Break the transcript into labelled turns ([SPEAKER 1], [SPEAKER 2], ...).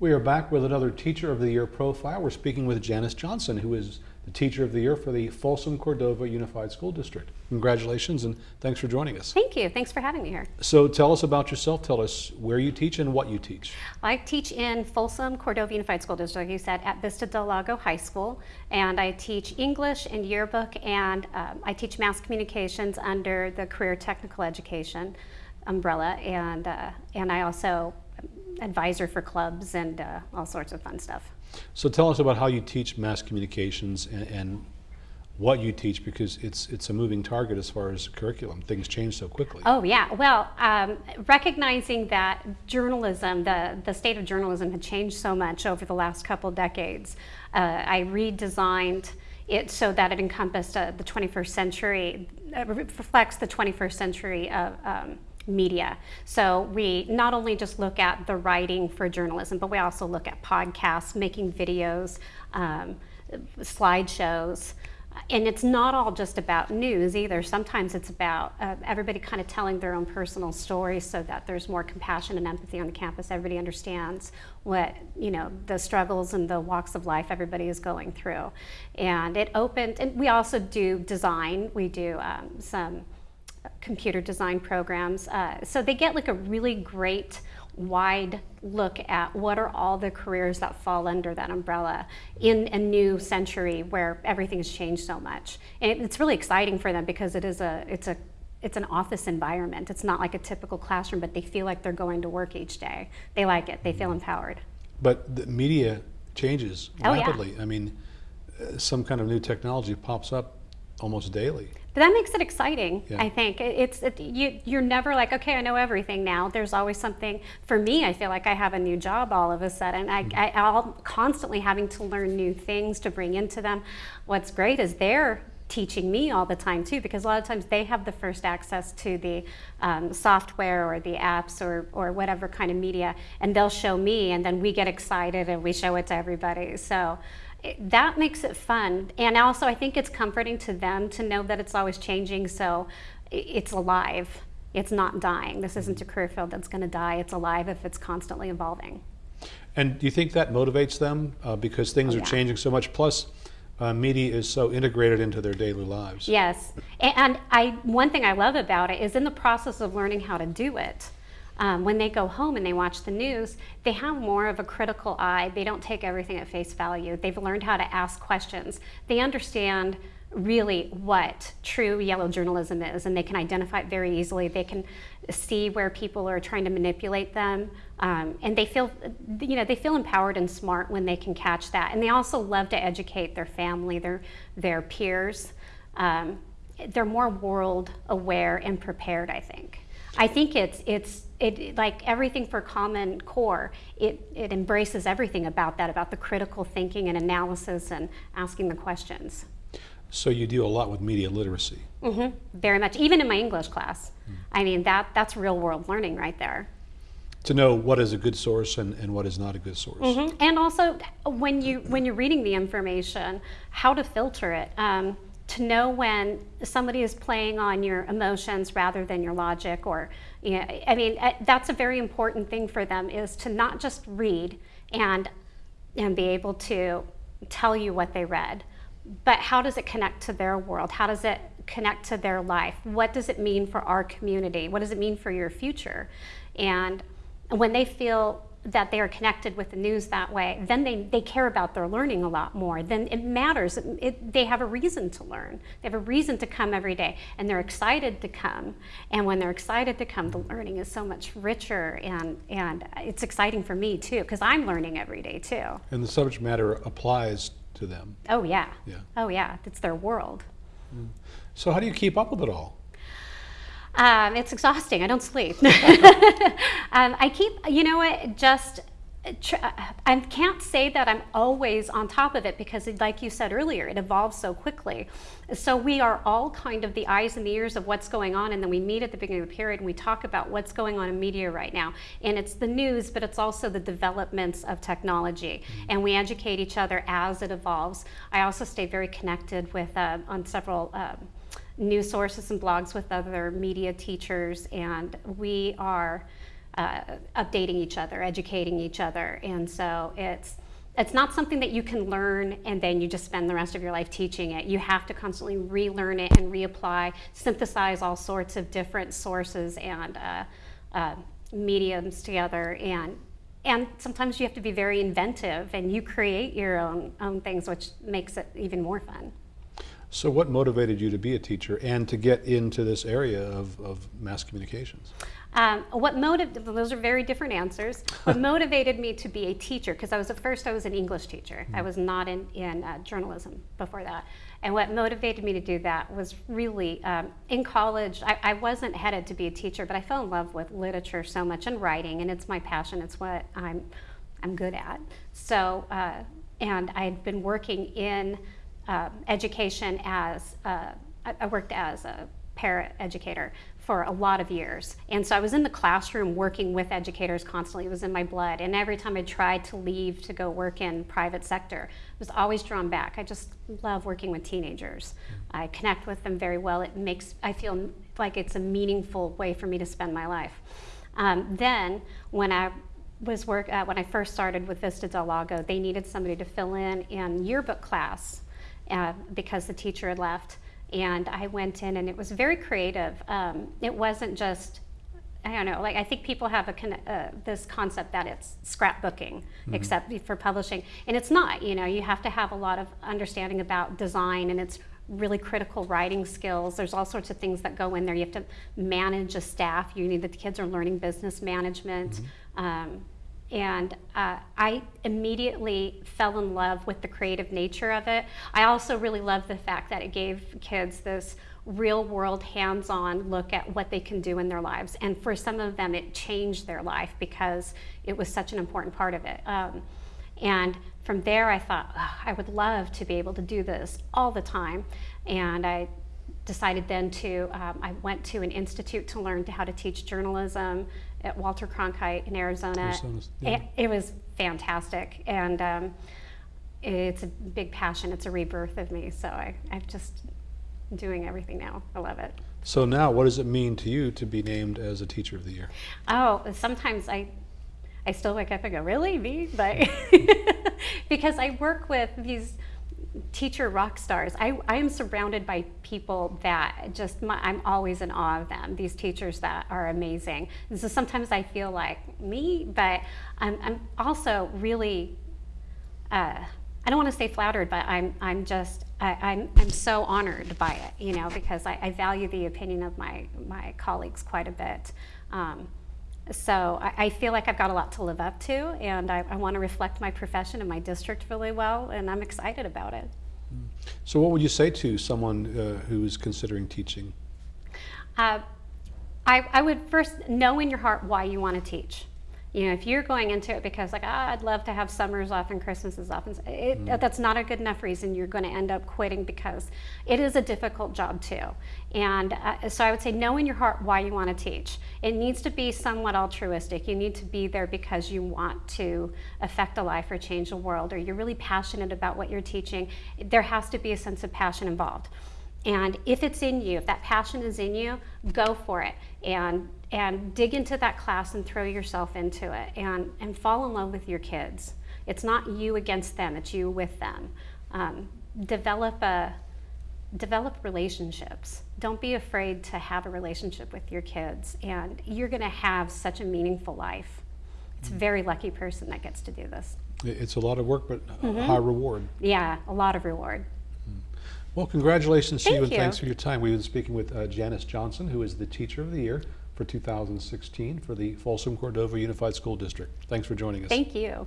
[SPEAKER 1] We are back with another Teacher of the Year profile. We're speaking with Janice Johnson, who is the Teacher of the Year for the Folsom Cordova Unified School District. Congratulations and thanks for joining us.
[SPEAKER 2] Thank you. Thanks for having me here.
[SPEAKER 1] So tell us about yourself. Tell us where you teach and what you teach.
[SPEAKER 2] I teach in Folsom Cordova Unified School District, like you said, at Vista Del Lago High School. And I teach English and yearbook and um, I teach mass communications under the Career Technical Education umbrella. And, uh, and I also advisor for clubs and uh, all sorts of fun stuff.
[SPEAKER 1] So tell us about how you teach mass communications and, and, what you teach because it's it's a moving target as far as curriculum. Things change so quickly.
[SPEAKER 2] Oh yeah, well, um, recognizing that journalism, the the state of journalism had changed so much over the last couple decades, uh, I redesigned it so that it encompassed uh, the 21st century, uh, reflects the 21st century of. Um, media. So we not only just look at the writing for journalism, but we also look at podcasts, making videos, um, slideshows. And it's not all just about news either. Sometimes it's about uh, everybody kind of telling their own personal stories so that there's more compassion and empathy on the campus. Everybody understands what, you know, the struggles and the walks of life everybody is going through. And it opened, and we also do design. We do um, some computer design programs. Uh, so they get like a really great wide look at what are all the careers that fall under that umbrella in a new century where everything has changed so much. And it's really exciting for them because it is a, it's a it's an office environment. It's not like a typical classroom, but they feel like they're going to work each day. They like it. They feel empowered.
[SPEAKER 1] But the media changes
[SPEAKER 2] oh,
[SPEAKER 1] rapidly.
[SPEAKER 2] Yeah.
[SPEAKER 1] I mean, uh, some kind of new technology pops up almost daily.
[SPEAKER 2] But that makes it exciting,
[SPEAKER 1] yeah.
[SPEAKER 2] I think. It's it, you, You're never like, okay, I know everything now. There's always something. For me, I feel like I have a new job all of a sudden. I, mm-hmm. I, I'm constantly having to learn new things to bring into them. What's great is they're teaching me all the time too because a lot of times they have the first access to the um, software or the apps or, or whatever kind of media and they'll show me and then we get excited and we show it to everybody so that makes it fun. And also, I think it's comforting to them to know that it's always changing, so it's alive. It's not dying. This isn't a career field that's going to die. It's alive if it's constantly evolving.
[SPEAKER 1] And do you think that motivates them uh, because things
[SPEAKER 2] oh,
[SPEAKER 1] are changing so much? Plus, uh, media is so integrated into their daily lives.
[SPEAKER 2] Yes, and I one thing I love about it is in the process of learning how to do it um, when they go home and they watch the news, they have more of a critical eye. They don't take everything at face value. They've learned how to ask questions. They understand really what true yellow journalism is and they can identify it very easily. They can see where people are trying to manipulate them um, and they feel, you know, they feel empowered and smart when they can catch that. And they also love to educate their family, their, their peers. Um, they're more world aware and prepared, I think. I think it's it's it like everything for Common Core. It it embraces everything about that, about the critical thinking and analysis and asking the questions.
[SPEAKER 1] So you deal a lot with media literacy.
[SPEAKER 2] Mm-hmm. Very much, even in my English class. Mm. I mean that that's real world learning right there.
[SPEAKER 1] To know what is a good source and, and what is not a good source.
[SPEAKER 2] Mm-hmm. And also when you when you're reading the information, how to filter it. Um, to know when somebody is playing on your emotions rather than your logic or you know, i mean uh, that's a very important thing for them is to not just read and and be able to tell you what they read but how does it connect to their world? How does it connect to their life? What does it mean for our community? What does it mean for your future? And when they feel that they are connected with the news that way, then they, they care about their learning a lot more. Then it matters. It, it, they have a reason to learn. They have a reason to come every day, and they're excited to come. And when they're excited to come, the learning is so much richer, and, and it's exciting for me too, because I'm learning every day too.
[SPEAKER 1] And the subject matter applies to them.
[SPEAKER 2] Oh yeah.
[SPEAKER 1] Yeah.
[SPEAKER 2] Oh yeah. It's their world.
[SPEAKER 1] Mm. So how do you keep up with it all?
[SPEAKER 2] Um, it's exhausting. I don't sleep. um, I keep, you know what, just I can't say that I'm always on top of it because, like you said earlier, it evolves so quickly. So we are all kind of the eyes and the ears of what's going on, and then we meet at the beginning of the period and we talk about what's going on in media right now. And it's the news, but it's also the developments of technology, mm-hmm. and we educate each other as it evolves. I also stay very connected with uh, on several. Um, news sources and blogs with other media teachers, and we are uh, updating each other, educating each other. And so it's, it's not something that you can learn and then you just spend the rest of your life teaching it. You have to constantly relearn it and reapply, synthesize all sorts of different sources and uh, uh, mediums together. And, and sometimes you have to be very inventive and you create your own, own things, which makes it even more fun.
[SPEAKER 1] So what motivated you to be a teacher and to get into this area of, of mass communications?
[SPEAKER 2] Um, what motiv- those are very different answers. What motivated me to be a teacher, because I was at first I was an English teacher. I was not in, in uh, journalism before that. And what motivated me to do that was really um, in college, I, I wasn't headed to be a teacher, but I fell in love with literature so much and writing, and it's my passion. It's what I'm, I'm good at. So, uh, and I had been working in um, education as, uh, I worked as a para educator for a lot of years. And so I was in the classroom working with educators constantly. It was in my blood. And every time I tried to leave to go work in private sector, I was always drawn back. I just love working with teenagers. I connect with them very well. It makes, I feel like it's a meaningful way for me to spend my life. Um, then when I was work, uh, when I first started with Vista Del Lago, they needed somebody to fill in in yearbook class uh, because the teacher had left. And I went in, and it was very creative. Um, it wasn't just, I don't know, like I think people have a con- uh, this concept that it's scrapbooking, except for publishing, and it's not. You know, you have to have a lot of understanding about design, and it's really critical writing skills. There's all sorts of things that go in there. You have to manage a staff. You need the kids are learning business management. Um, and uh, I immediately fell in love with the creative nature of it. I also really love the fact that it gave kids this real world hands on look at what they can do in their lives. And for some of them, it changed their life because it was such an important part of it. Um, and from there, I thought, "Ugh, I would love to be able to do this all the time. And I decided then to, um, I went to an institute to learn how to teach journalism at Walter Cronkite in Arizona.
[SPEAKER 1] Yeah.
[SPEAKER 2] It, it was fantastic. And um, it's a big passion. It's a rebirth of me. So I, I'm just doing everything now. I love it.
[SPEAKER 1] So now what does it mean to you to be named as a teacher of the year?
[SPEAKER 2] Oh, sometimes I, I still wake up and go, really me? But because I work with these teacher rock stars. I, I am surrounded by people that just my, I'm always in awe of them. These teachers that are amazing. And so sometimes I feel like me, but I'm, I'm also really. Uh, I don't want to say flattered, but I'm, I'm just, I, I'm, I'm so honored by it, you know, because I, I value the opinion of my, my colleagues quite a bit. Um, so I, I feel like I've got a lot to live up to, and I, I want to reflect my profession and my district really well, and I'm excited about it.
[SPEAKER 1] So what would you say to someone uh, who's considering teaching?
[SPEAKER 2] Uh, I, I would first know in your heart why you want to teach. You know, if you're going into it because like, ah, I'd love to have summers off and Christmases off, and it, that's not a good enough reason. You're going to end up quitting because it is a difficult job too. And uh, so I would say, know in your heart why you want to teach. It needs to be somewhat altruistic. You need to be there because you want to affect a life or change the world, or you're really passionate about what you're teaching. There has to be a sense of passion involved. And if it's in you, if that passion is in you, go for it and and dig into that class and throw yourself into it and and fall in love with your kids. It's not you against them; it's you with them. Um, develop a develop relationships. Don't be afraid to have a relationship with your kids, and you're going to have such a meaningful life. It's a very lucky person that gets to do this.
[SPEAKER 1] It's a lot of work, but a high reward.
[SPEAKER 2] Yeah, a lot of reward.
[SPEAKER 1] Well, congratulations to you
[SPEAKER 2] Thank
[SPEAKER 1] and
[SPEAKER 2] you.
[SPEAKER 1] thanks for your time. We've been speaking with uh, Janice Johnson, who is the Teacher of the Year for 2016 for the Folsom Cordova Unified School District. Thanks for joining us.
[SPEAKER 2] Thank you.